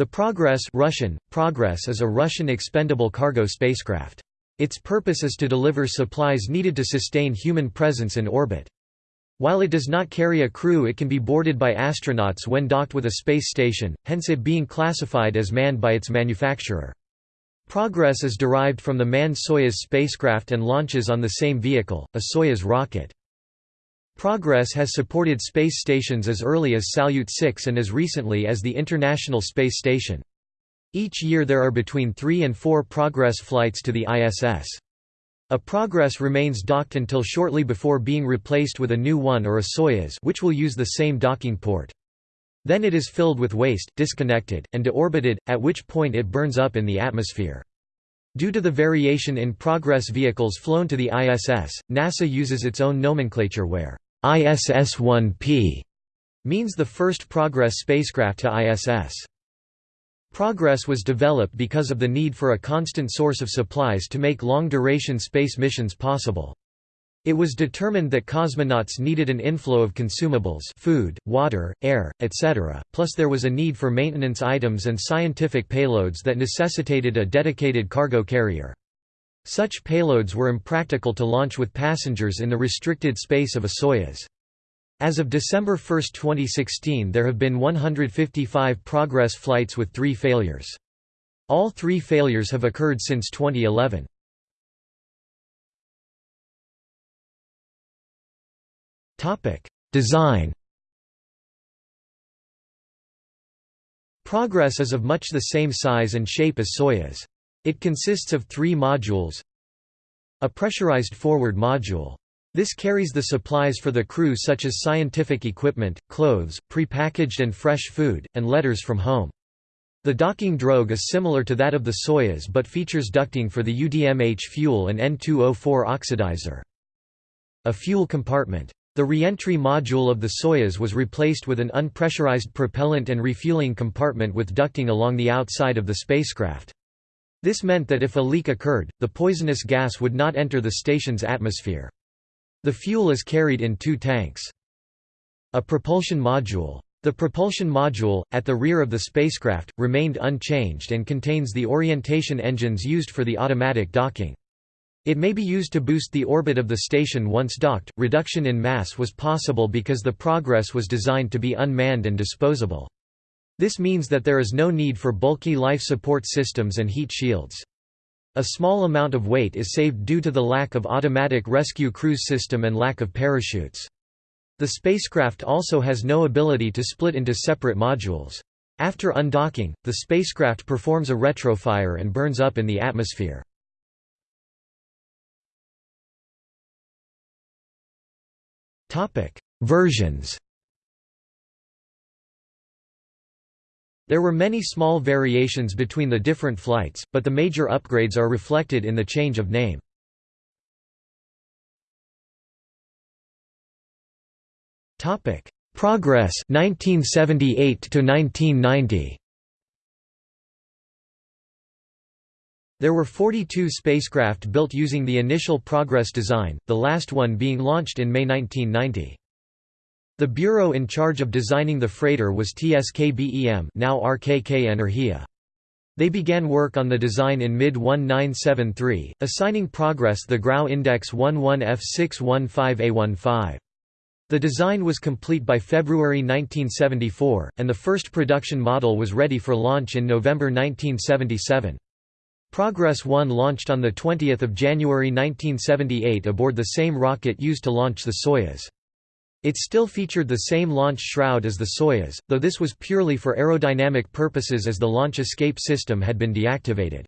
The Progress Russian, Progress is a Russian expendable cargo spacecraft. Its purpose is to deliver supplies needed to sustain human presence in orbit. While it does not carry a crew it can be boarded by astronauts when docked with a space station, hence it being classified as manned by its manufacturer. Progress is derived from the manned Soyuz spacecraft and launches on the same vehicle, a Soyuz rocket. Progress has supported space stations as early as Salyut 6 and as recently as the International Space Station. Each year there are between three and four Progress flights to the ISS. A Progress remains docked until shortly before being replaced with a new one or a Soyuz which will use the same docking port. Then it is filled with waste, disconnected, and deorbited, at which point it burns up in the atmosphere. Due to the variation in Progress vehicles flown to the ISS, NASA uses its own nomenclature where ISS-1P means the first Progress spacecraft to ISS. Progress was developed because of the need for a constant source of supplies to make long-duration space missions possible. It was determined that cosmonauts needed an inflow of consumables food, water, air, etc., plus there was a need for maintenance items and scientific payloads that necessitated a dedicated cargo carrier. Such payloads were impractical to launch with passengers in the restricted space of a Soyuz. As of December 1, 2016 there have been 155 Progress flights with three failures. All three failures have occurred since 2011. Design Progress is of much the same size and shape as Soyuz. It consists of three modules A pressurized forward module. This carries the supplies for the crew such as scientific equipment, clothes, prepackaged and fresh food, and letters from home. The docking drogue is similar to that of the Soyuz but features ducting for the UDMH fuel and N2O4 oxidizer. A fuel compartment. The reentry module of the Soyuz was replaced with an unpressurized propellant and refueling compartment with ducting along the outside of the spacecraft. This meant that if a leak occurred, the poisonous gas would not enter the station's atmosphere. The fuel is carried in two tanks. A propulsion module. The propulsion module, at the rear of the spacecraft, remained unchanged and contains the orientation engines used for the automatic docking. It may be used to boost the orbit of the station once docked. Reduction in mass was possible because the Progress was designed to be unmanned and disposable. This means that there is no need for bulky life support systems and heat shields. A small amount of weight is saved due to the lack of automatic rescue cruise system and lack of parachutes. The spacecraft also has no ability to split into separate modules. After undocking, the spacecraft performs a retrofire and burns up in the atmosphere. Versions There were many small variations between the different flights, but the major upgrades are reflected in the change of name. Topic: Progress 1978 to 1990. There were 42 spacecraft built using the initial Progress design, the last one being launched in May 1990. The bureau in charge of designing the freighter was TSKBEM now RKK Energia. They began work on the design in mid-1973, assigning Progress the Grau Index 11F615A15. The design was complete by February 1974, and the first production model was ready for launch in November 1977. Progress 1 launched on 20 January 1978 aboard the same rocket used to launch the Soyuz. It still featured the same launch shroud as the Soyuz, though this was purely for aerodynamic purposes as the launch escape system had been deactivated.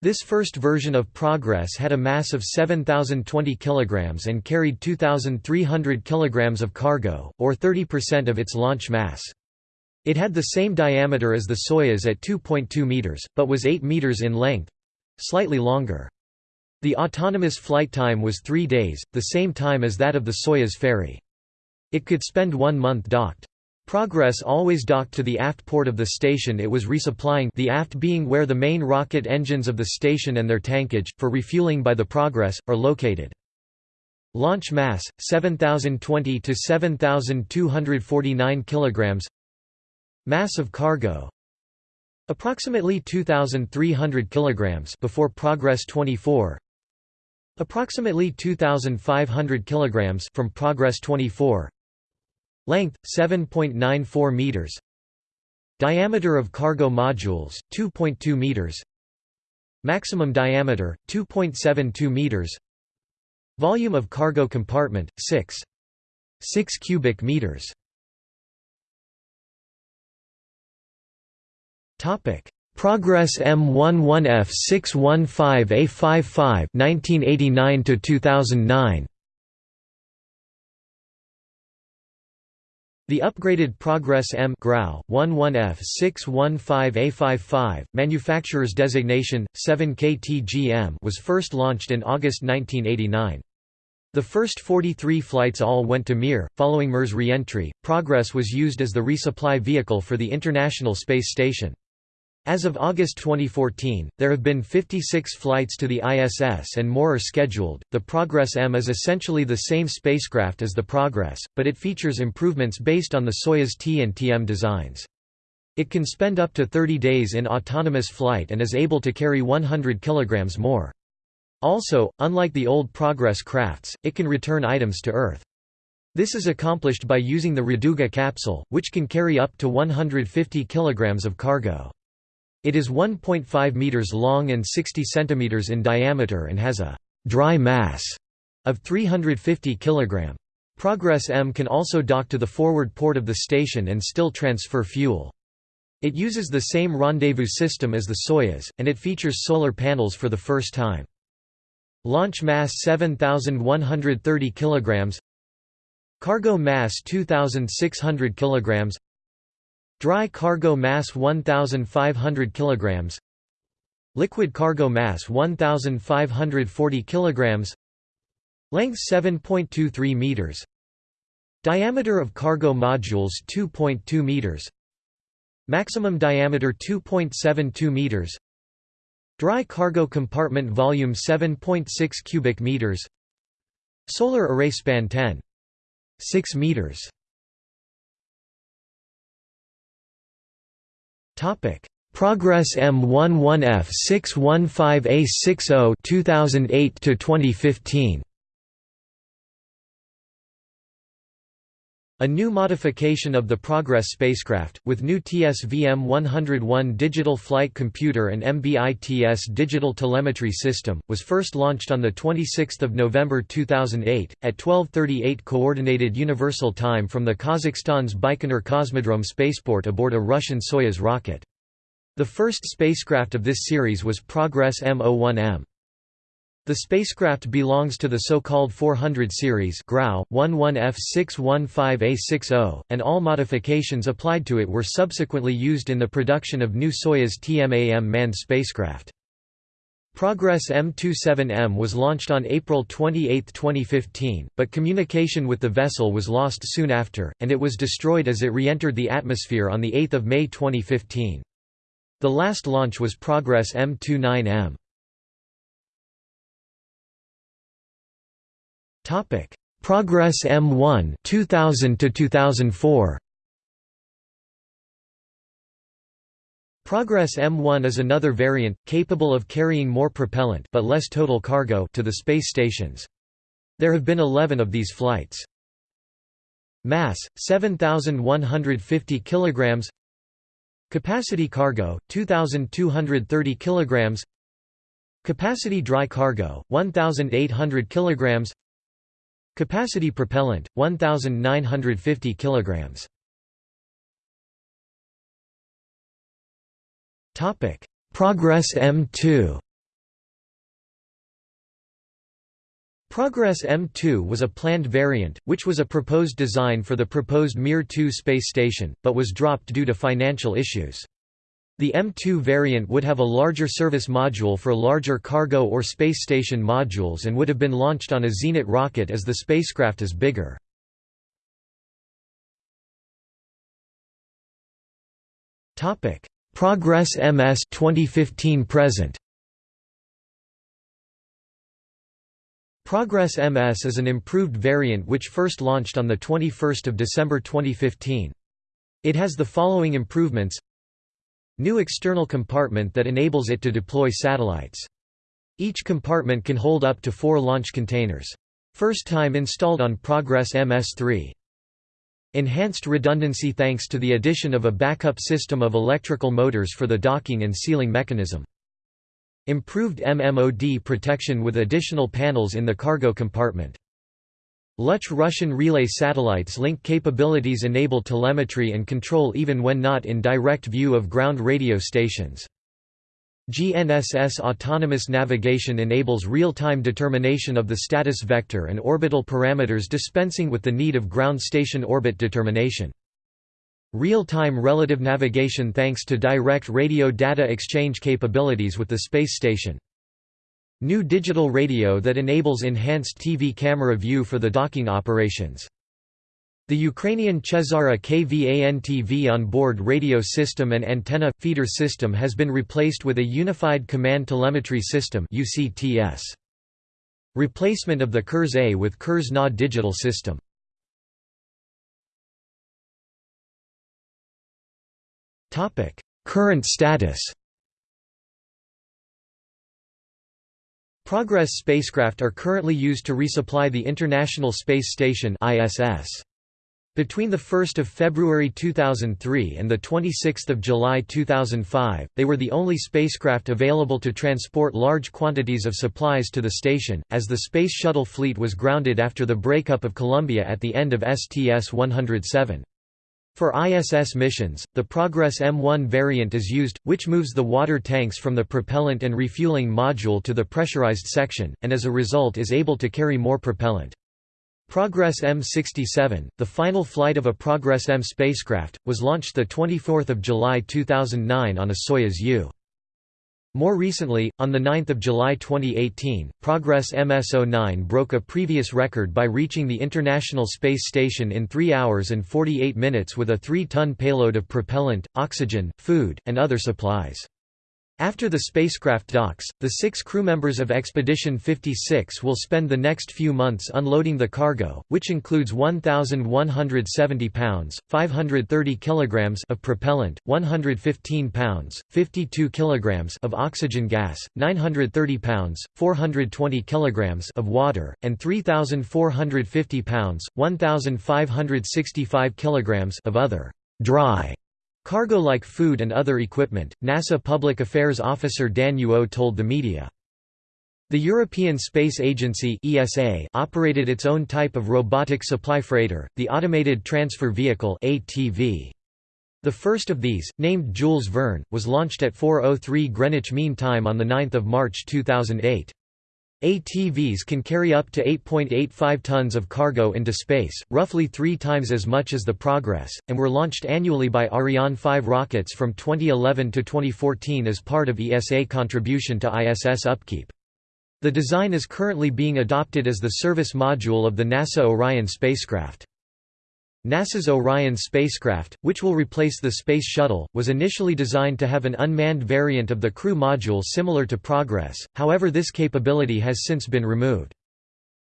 This first version of Progress had a mass of 7,020 kg and carried 2,300 kg of cargo, or 30% of its launch mass. It had the same diameter as the Soyuz at 2.2 meters, but was 8 meters in length—slightly longer. The autonomous flight time was three days, the same time as that of the Soyuz ferry. It could spend one month docked. Progress always docked to the aft port of the station it was resupplying the aft being where the main rocket engines of the station and their tankage, for refueling by the Progress, are located. Launch mass, 7,020 to 7,249 kg Mass of cargo Approximately 2300 kilograms before Progress 24 Approximately 2500 kilograms from Progress 24 Length 7.94 meters Diameter of cargo modules 2.2 meters Maximum diameter 2.72 meters Volume of cargo compartment 6 6 cubic meters Topic Progress M11F 615A55 1989 to 2009 The upgraded Progress M Grau 11F 615A55, manufacturer's designation 7KTGM was first launched in August 1989. The first 43 flights all went to Mir. Following Mir's re-entry, Progress was used as the resupply vehicle for the International Space Station. As of August 2014, there have been 56 flights to the ISS and more are scheduled. The Progress M is essentially the same spacecraft as the Progress, but it features improvements based on the Soyuz T and TM designs. It can spend up to 30 days in autonomous flight and is able to carry 100 kg more. Also, unlike the old Progress crafts, it can return items to Earth. This is accomplished by using the Raduga capsule, which can carry up to 150 kg of cargo. It is 1.5 meters long and 60 centimeters in diameter and has a dry mass of 350 kg. Progress M can also dock to the forward port of the station and still transfer fuel. It uses the same rendezvous system as the Soyuz, and it features solar panels for the first time. Launch mass 7,130 kg Cargo mass 2,600 kg Dry cargo mass 1500 kilograms. Liquid cargo mass 1540 kilograms. Length 7.23 meters. Diameter of cargo modules 2.2 meters. Maximum diameter 2.72 meters. Dry cargo compartment volume 7.6 cubic meters. Solar array span 10. 6 meters. Topic: Progress M11F 615A60 2008 to 2015. A new modification of the Progress spacecraft, with new TSVM-101 digital flight computer and MBITS digital telemetry system, was first launched on 26 November 2008, at 12.38 Coordinated Universal Time from the Kazakhstan's Baikonur Cosmodrome spaceport aboard a Russian Soyuz rocket. The first spacecraft of this series was Progress M01M. The spacecraft belongs to the so-called 400 series Grau 11F615A60, and all modifications applied to it were subsequently used in the production of new Soyuz TMAM manned spacecraft. Progress M27M was launched on April 28, 2015, but communication with the vessel was lost soon after, and it was destroyed as it re-entered the atmosphere on 8 May 2015. The last launch was Progress M29M. Topic: Progress M1 2000 to 2004. Progress M1 is another variant capable of carrying more propellant but less total cargo to the space stations. There have been 11 of these flights. Mass 7150 kilograms. Capacity cargo 2230 kilograms. Capacity dry cargo 1800 kilograms. Capacity propellant 1950 kilograms. Topic: Progress M2. Progress M2 was a planned variant, which was a proposed design for the proposed Mir 2 space station, but was dropped due to financial issues. The M2 variant would have a larger service module for larger cargo or space station modules and would have been launched on a Zenit rocket as the spacecraft is bigger. Topic: Progress MS 2015 present Progress MS is an improved variant which first launched on 21 December 2015. It has the following improvements new external compartment that enables it to deploy satellites. Each compartment can hold up to four launch containers. First time installed on Progress MS-3. Enhanced redundancy thanks to the addition of a backup system of electrical motors for the docking and sealing mechanism. Improved MMOD protection with additional panels in the cargo compartment. Luch Russian relay satellites link capabilities enable telemetry and control even when not in direct view of ground radio stations. GNSS autonomous navigation enables real-time determination of the status vector and orbital parameters dispensing with the need of ground station orbit determination. Real-time relative navigation thanks to direct radio data exchange capabilities with the space station. New digital radio that enables enhanced TV camera view for the docking operations. The Ukrainian Chezara KVAN-TV on-board radio system and antenna – feeder system has been replaced with a Unified Command Telemetry System Replacement of the Kurs-A with Kurs-NA digital system. Current status Progress spacecraft are currently used to resupply the International Space Station ISS. Between 1 February 2003 and 26 July 2005, they were the only spacecraft available to transport large quantities of supplies to the station, as the Space Shuttle fleet was grounded after the breakup of Columbia at the end of STS-107. For ISS missions, the Progress M1 variant is used, which moves the water tanks from the propellant and refueling module to the pressurized section, and as a result is able to carry more propellant. Progress M67, the final flight of a Progress M spacecraft, was launched 24 July 2009 on a Soyuz U. More recently, on 9 July 2018, Progress MS-09 broke a previous record by reaching the International Space Station in 3 hours and 48 minutes with a 3-ton payload of propellant, oxygen, food, and other supplies. After the spacecraft docks, the six crew members of Expedition 56 will spend the next few months unloading the cargo, which includes 1,170 pounds, 530 kilograms of propellant, 115 pounds, 52 kilograms of oxygen gas, 930 pounds, 420 kilograms of water, and 3,450 pounds, 1,565 kilograms of other dry Cargo like food and other equipment, NASA Public Affairs Officer Dan Huot told the media. The European Space Agency ESA operated its own type of robotic supply freighter, the Automated Transfer Vehicle ATV. The first of these, named Jules Verne, was launched at 4.03 Greenwich Mean Time on 9 March 2008. ATVs can carry up to 8.85 tons of cargo into space, roughly three times as much as the Progress, and were launched annually by Ariane 5 rockets from 2011 to 2014 as part of ESA contribution to ISS upkeep. The design is currently being adopted as the service module of the NASA Orion spacecraft. NASA's Orion spacecraft, which will replace the Space Shuttle, was initially designed to have an unmanned variant of the crew module similar to Progress, however this capability has since been removed.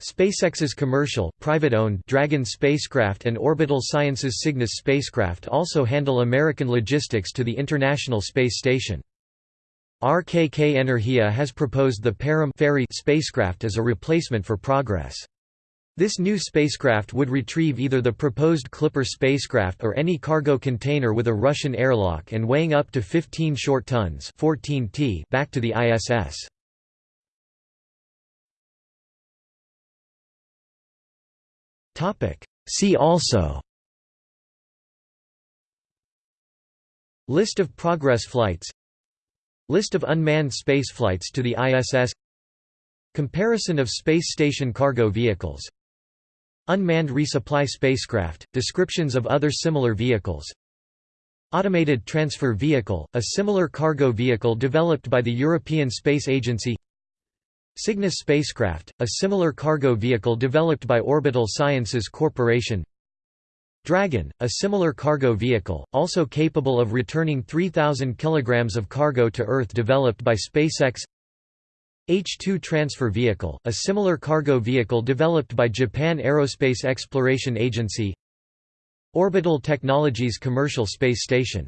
SpaceX's commercial, private-owned Dragon spacecraft and Orbital Sciences Cygnus spacecraft also handle American logistics to the International Space Station. RKK Energia has proposed the Parom ferry spacecraft as a replacement for Progress. This new spacecraft would retrieve either the proposed Clipper spacecraft or any cargo container with a Russian airlock and weighing up to 15 short tons 14 t back to the ISS. See also List of Progress flights List of unmanned spaceflights to the ISS Comparison of space station cargo vehicles Unmanned resupply spacecraft, descriptions of other similar vehicles. Automated Transfer Vehicle, a similar cargo vehicle developed by the European Space Agency. Cygnus spacecraft, a similar cargo vehicle developed by Orbital Sciences Corporation. Dragon, a similar cargo vehicle, also capable of returning 3,000 kg of cargo to Earth developed by SpaceX H-2 transfer vehicle, a similar cargo vehicle developed by Japan Aerospace Exploration Agency Orbital Technologies Commercial Space Station